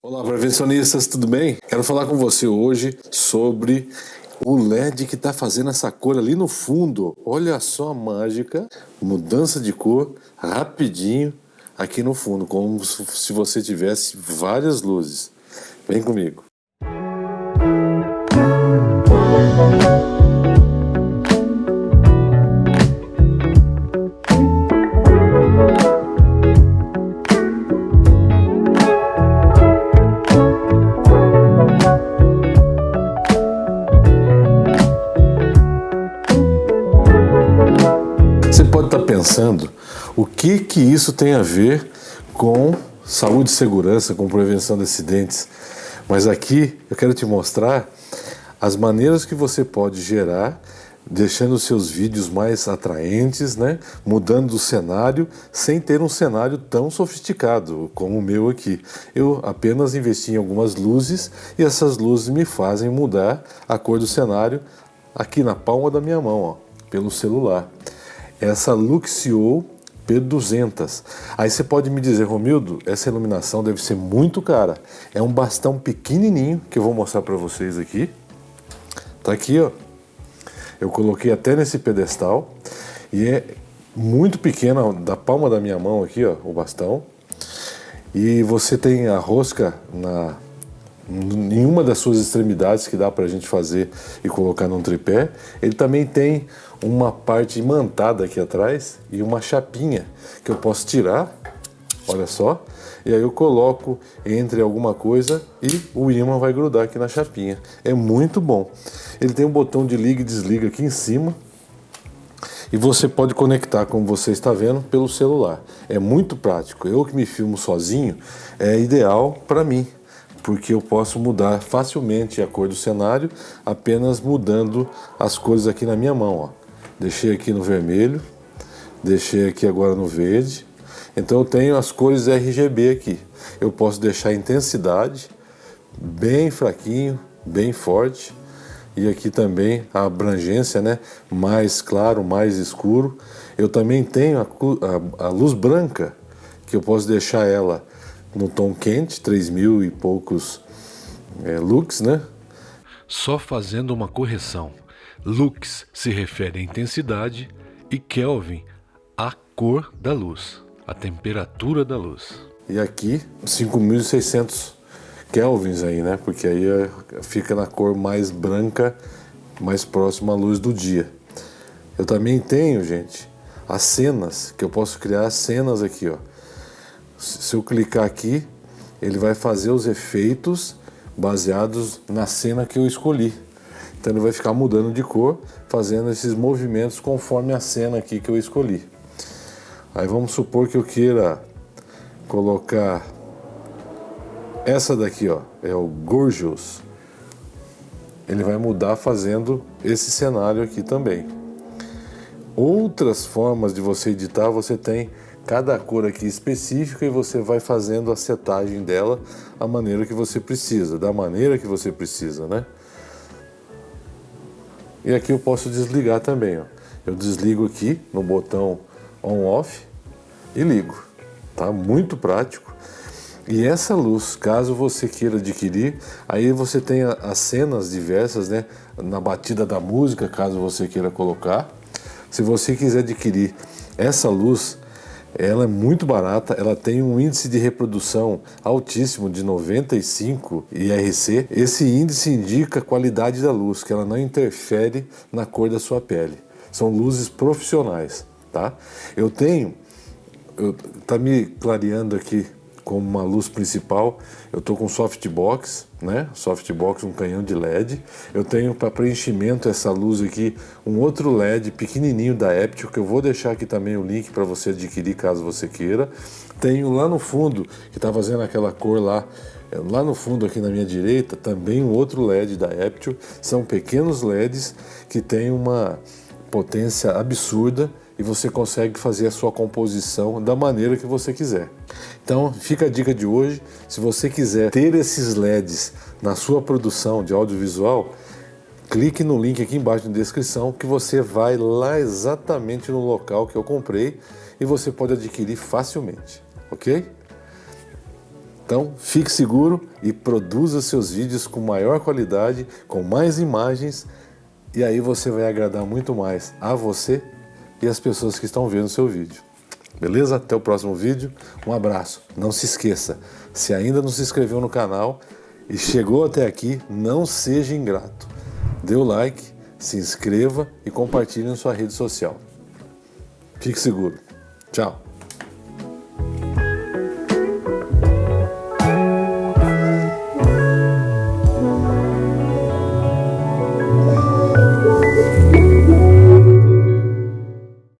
Olá, prevencionistas, tudo bem? Quero falar com você hoje sobre o LED que está fazendo essa cor ali no fundo. Olha só a mágica, mudança de cor rapidinho aqui no fundo, como se você tivesse várias luzes. Vem comigo. Pensando o que, que isso tem a ver com saúde e segurança, com prevenção de acidentes. Mas aqui eu quero te mostrar as maneiras que você pode gerar deixando seus vídeos mais atraentes, né? mudando o cenário, sem ter um cenário tão sofisticado como o meu aqui. Eu apenas investi em algumas luzes e essas luzes me fazem mudar a cor do cenário aqui na palma da minha mão, ó, pelo celular essa Luxio P200. Aí você pode me dizer, Romildo, essa iluminação deve ser muito cara. É um bastão pequenininho que eu vou mostrar para vocês aqui. Tá aqui, ó. Eu coloquei até nesse pedestal e é muito pequena, da palma da minha mão aqui, ó, o bastão. E você tem a rosca na nenhuma das suas extremidades que dá para a gente fazer e colocar num tripé. Ele também tem uma parte imantada aqui atrás e uma chapinha que eu posso tirar, olha só, e aí eu coloco entre alguma coisa e o imã vai grudar aqui na chapinha. É muito bom. Ele tem um botão de liga e desliga aqui em cima e você pode conectar, como você está vendo, pelo celular. É muito prático. Eu que me filmo sozinho, é ideal para mim porque eu posso mudar facilmente a cor do cenário apenas mudando as cores aqui na minha mão. Ó. Deixei aqui no vermelho, deixei aqui agora no verde. Então eu tenho as cores RGB aqui. Eu posso deixar a intensidade bem fraquinho, bem forte. E aqui também a abrangência, né? mais claro, mais escuro. Eu também tenho a, a, a luz branca, que eu posso deixar ela no tom quente, 3 mil e poucos é, lux, né? Só fazendo uma correção. Lux se refere à intensidade e Kelvin à cor da luz, a temperatura da luz. E aqui 5.600 kelvins aí, né? Porque aí é, fica na cor mais branca, mais próxima à luz do dia. Eu também tenho, gente, as cenas, que eu posso criar cenas aqui, ó. Se eu clicar aqui, ele vai fazer os efeitos baseados na cena que eu escolhi. Então ele vai ficar mudando de cor, fazendo esses movimentos conforme a cena aqui que eu escolhi. Aí vamos supor que eu queira colocar essa daqui, ó, é o Gorgeous. Ele vai mudar fazendo esse cenário aqui também. Outras formas de você editar, você tem cada cor aqui específica e você vai fazendo a setagem dela a maneira que você precisa, da maneira que você precisa, né? E aqui eu posso desligar também, ó. Eu desligo aqui no botão on-off e ligo, tá? Muito prático. E essa luz, caso você queira adquirir, aí você tem as cenas diversas, né? Na batida da música, caso você queira colocar. Se você quiser adquirir essa luz, ela é muito barata, ela tem um índice de reprodução altíssimo de 95 IRC. Esse índice indica a qualidade da luz, que ela não interfere na cor da sua pele. São luzes profissionais, tá? Eu tenho, eu, tá me clareando aqui como uma luz principal, eu estou com softbox, né? Softbox, um canhão de LED. Eu tenho para preenchimento essa luz aqui, um outro LED pequenininho da Eptio, que eu vou deixar aqui também o link para você adquirir caso você queira. Tenho lá no fundo, que está fazendo aquela cor lá, é, lá no fundo aqui na minha direita, também um outro LED da Eptio. São pequenos LEDs que têm uma potência absurda e você consegue fazer a sua composição da maneira que você quiser. Então fica a dica de hoje, se você quiser ter esses LEDs na sua produção de audiovisual, clique no link aqui embaixo na descrição que você vai lá exatamente no local que eu comprei e você pode adquirir facilmente, ok? Então, fique seguro e produza seus vídeos com maior qualidade, com mais imagens, e aí você vai agradar muito mais a você e as pessoas que estão vendo o seu vídeo. Beleza? Até o próximo vídeo. Um abraço. Não se esqueça, se ainda não se inscreveu no canal e chegou até aqui, não seja ingrato. Dê o like, se inscreva e compartilhe em sua rede social. Fique seguro. Tchau.